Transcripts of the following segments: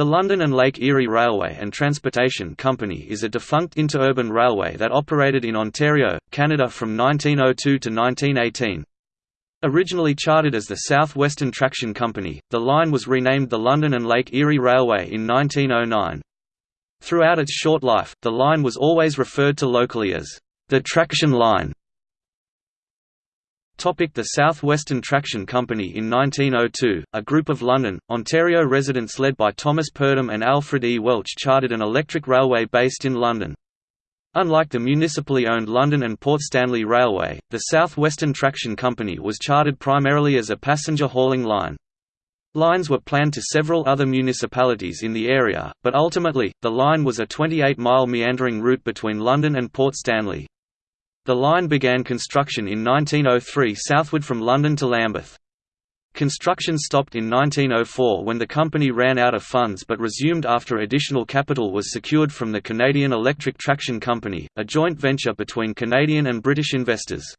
The London and Lake Erie Railway and Transportation Company is a defunct interurban railway that operated in Ontario, Canada from 1902 to 1918. Originally chartered as the South Western Traction Company, the line was renamed the London and Lake Erie Railway in 1909. Throughout its short life, the line was always referred to locally as the Traction Line. Topic the South Western Traction Company In 1902, a group of London, Ontario residents led by Thomas Purdom and Alfred E. Welch chartered an electric railway based in London. Unlike the municipally owned London and Port Stanley Railway, the South Western Traction Company was chartered primarily as a passenger hauling line. Lines were planned to several other municipalities in the area, but ultimately, the line was a 28-mile meandering route between London and Port Stanley. The line began construction in 1903 southward from London to Lambeth. Construction stopped in 1904 when the company ran out of funds but resumed after additional capital was secured from the Canadian Electric Traction Company, a joint venture between Canadian and British investors.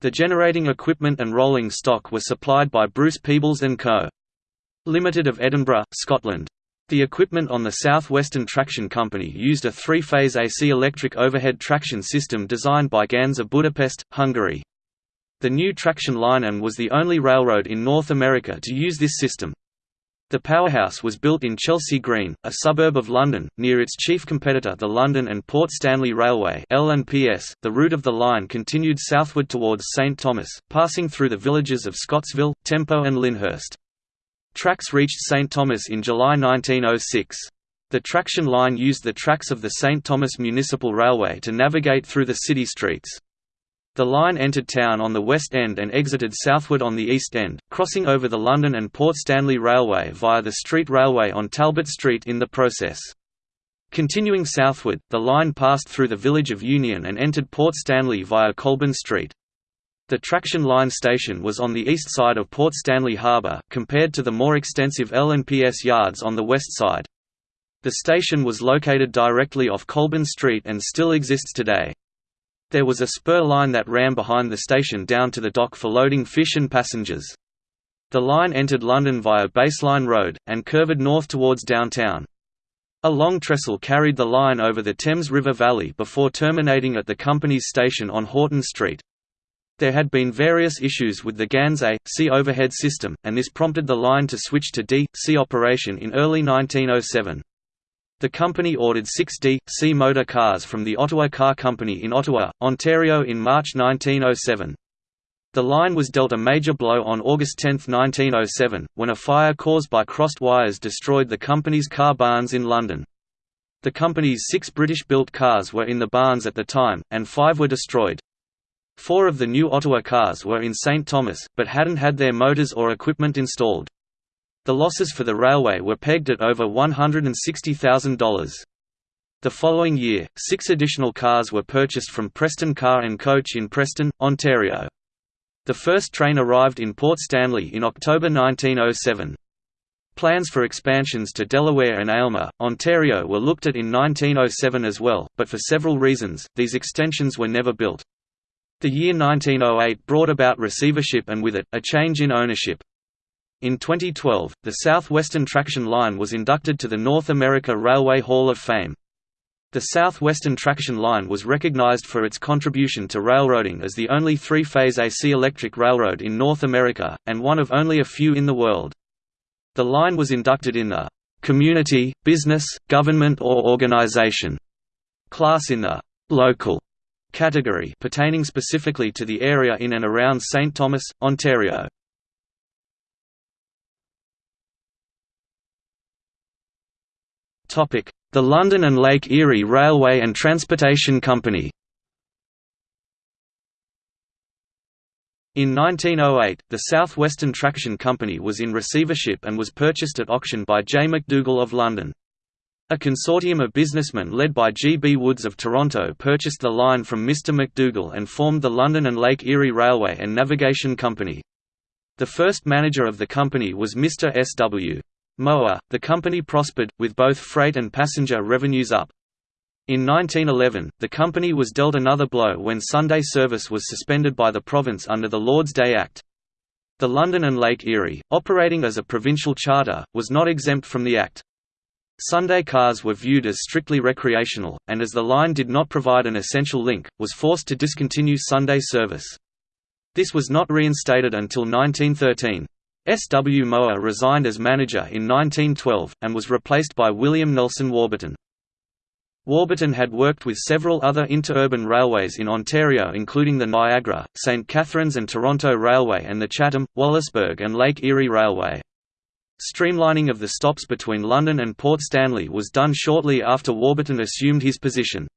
The generating equipment and rolling stock were supplied by Bruce Peebles & Co. Limited of Edinburgh, Scotland. The equipment on the Southwestern Traction Company used a three-phase AC electric overhead traction system designed by Ganz of Budapest, Hungary. The new traction line and was the only railroad in North America to use this system. The powerhouse was built in Chelsea Green, a suburb of London, near its chief competitor the London and Port Stanley Railway. .The route of the line continued southward towards St Thomas, passing through the villages of Scottsville, Tempo and Lyndhurst. Tracks reached St. Thomas in July 1906. The traction line used the tracks of the St. Thomas Municipal Railway to navigate through the city streets. The line entered town on the west end and exited southward on the east end, crossing over the London and Port Stanley Railway via the street railway on Talbot Street in the process. Continuing southward, the line passed through the village of Union and entered Port Stanley via Colborne Street. The traction line station was on the east side of Port Stanley Harbour, compared to the more extensive L&PS yards on the west side. The station was located directly off Colborne Street and still exists today. There was a spur line that ran behind the station down to the dock for loading fish and passengers. The line entered London via Baseline Road, and curved north towards downtown. A long trestle carried the line over the Thames River Valley before terminating at the company's station on Horton Street. There had been various issues with the Ganz A.C overhead system, and this prompted the line to switch to D.C operation in early 1907. The company ordered six D.C motor cars from the Ottawa Car Company in Ottawa, Ontario in March 1907. The line was dealt a major blow on August 10, 1907, when a fire caused by crossed wires destroyed the company's car barns in London. The company's six British-built cars were in the barns at the time, and five were destroyed. Four of the new Ottawa cars were in St. Thomas, but hadn't had their motors or equipment installed. The losses for the railway were pegged at over $160,000. The following year, six additional cars were purchased from Preston Car and Coach in Preston, Ontario. The first train arrived in Port Stanley in October 1907. Plans for expansions to Delaware and Aylmer, Ontario were looked at in 1907 as well, but for several reasons, these extensions were never built. The year 1908 brought about receivership and with it, a change in ownership. In 2012, the Southwestern Traction Line was inducted to the North America Railway Hall of Fame. The Southwestern Traction Line was recognized for its contribution to railroading as the only three-phase AC electric railroad in North America, and one of only a few in the world. The line was inducted in the «community, business, government or organization» class in the «local» category pertaining specifically to the area in and around St. Thomas, Ontario. The London and Lake Erie Railway and Transportation Company In 1908, the South Western Traction Company was in receivership and was purchased at auction by J. McDougall of London. A consortium of businessmen led by G. B. Woods of Toronto purchased the line from Mr. McDougall and formed the London and Lake Erie Railway and Navigation Company. The first manager of the company was Mr. S. W. Mower. The company prospered, with both freight and passenger revenues up. In 1911, the company was dealt another blow when Sunday service was suspended by the province under the Lord's Day Act. The London and Lake Erie, operating as a provincial charter, was not exempt from the act. Sunday cars were viewed as strictly recreational, and as the line did not provide an essential link, was forced to discontinue Sunday service. This was not reinstated until 1913. S. W. Mower resigned as manager in 1912, and was replaced by William Nelson Warburton. Warburton had worked with several other interurban railways in Ontario including the Niagara, St. Catharines and Toronto Railway and the Chatham, Wallaceburg and Lake Erie Railway. Streamlining of the stops between London and Port Stanley was done shortly after Warburton assumed his position.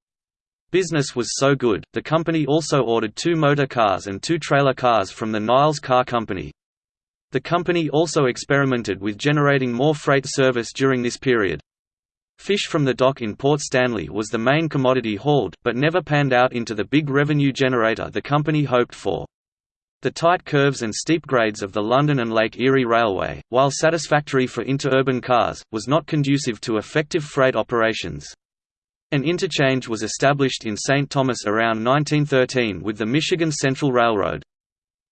Business was so good, the company also ordered two motor cars and two trailer cars from the Niles Car Company. The company also experimented with generating more freight service during this period. Fish from the dock in Port Stanley was the main commodity hauled, but never panned out into the big revenue generator the company hoped for. The tight curves and steep grades of the London and Lake Erie Railway, while satisfactory for interurban cars, was not conducive to effective freight operations. An interchange was established in St. Thomas around 1913 with the Michigan Central Railroad.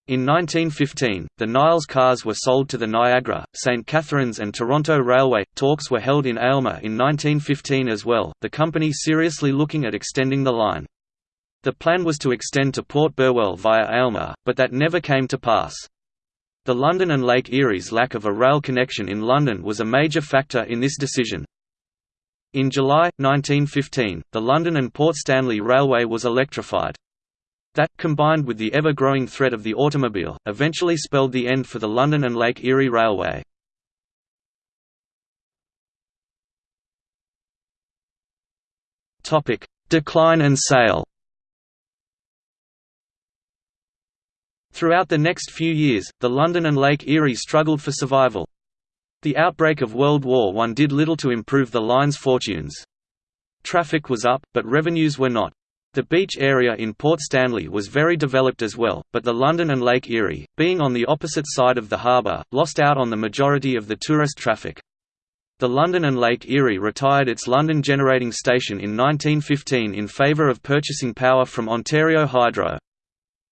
In 1915, the Niles cars were sold to the Niagara, St. Catharines and Toronto Railway. Talks were held in Aylmer in 1915 as well, the company seriously looking at extending the line. The plan was to extend to Port Burwell via Aylmer, but that never came to pass. The London and Lake Erie's lack of a rail connection in London was a major factor in this decision. In July, 1915, the London and Port Stanley Railway was electrified. That, combined with the ever-growing threat of the automobile, eventually spelled the end for the London and Lake Erie Railway. Decline and sale Throughout the next few years, the London and Lake Erie struggled for survival. The outbreak of World War I did little to improve the line's fortunes. Traffic was up, but revenues were not. The beach area in Port Stanley was very developed as well, but the London and Lake Erie, being on the opposite side of the harbour, lost out on the majority of the tourist traffic. The London and Lake Erie retired its London generating station in 1915 in favour of purchasing power from Ontario Hydro.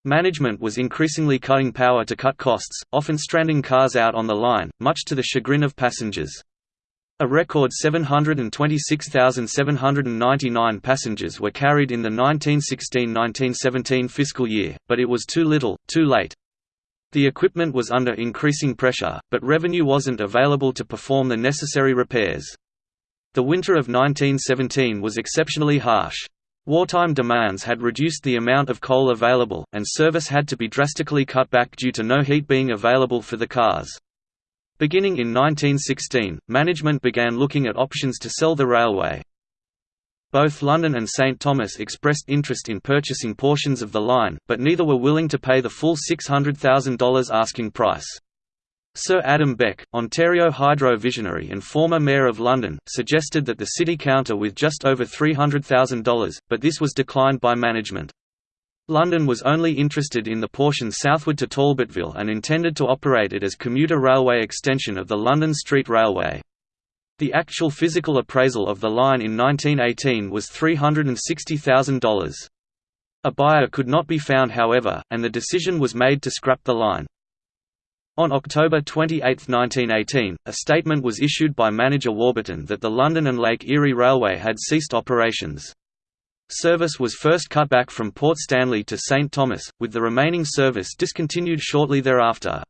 Management was increasingly cutting power to cut costs, often stranding cars out on the line, much to the chagrin of passengers. A record 726,799 passengers were carried in the 1916–1917 fiscal year, but it was too little, too late. The equipment was under increasing pressure, but revenue wasn't available to perform the necessary repairs. The winter of 1917 was exceptionally harsh. Wartime demands had reduced the amount of coal available, and service had to be drastically cut back due to no heat being available for the cars. Beginning in 1916, management began looking at options to sell the railway. Both London and St Thomas expressed interest in purchasing portions of the line, but neither were willing to pay the full $600,000 asking price. Sir Adam Beck, Ontario Hydro visionary and former Mayor of London, suggested that the city counter with just over $300,000, but this was declined by management. London was only interested in the portion southward to Talbotville and intended to operate it as commuter railway extension of the London Street Railway. The actual physical appraisal of the line in 1918 was $360,000. A buyer could not be found however, and the decision was made to scrap the line. On October 28, 1918, a statement was issued by manager Warburton that the London and Lake Erie Railway had ceased operations. Service was first cut back from Port Stanley to St Thomas, with the remaining service discontinued shortly thereafter.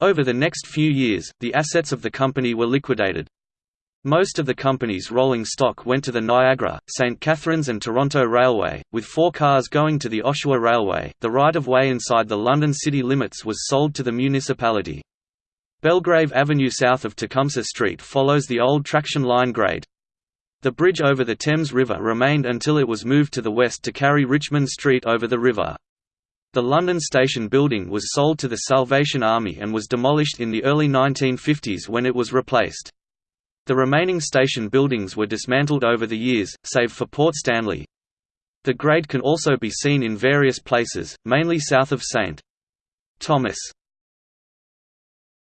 Over the next few years, the assets of the company were liquidated. Most of the company's rolling stock went to the Niagara, St. Catharines and Toronto Railway, with four cars going to the Oshawa Railway. The right of way inside the London city limits was sold to the municipality. Belgrave Avenue south of Tecumseh Street follows the old traction line grade. The bridge over the Thames River remained until it was moved to the west to carry Richmond Street over the river. The London Station building was sold to the Salvation Army and was demolished in the early 1950s when it was replaced. The remaining station buildings were dismantled over the years, save for Port Stanley. The grade can also be seen in various places, mainly south of St. Thomas.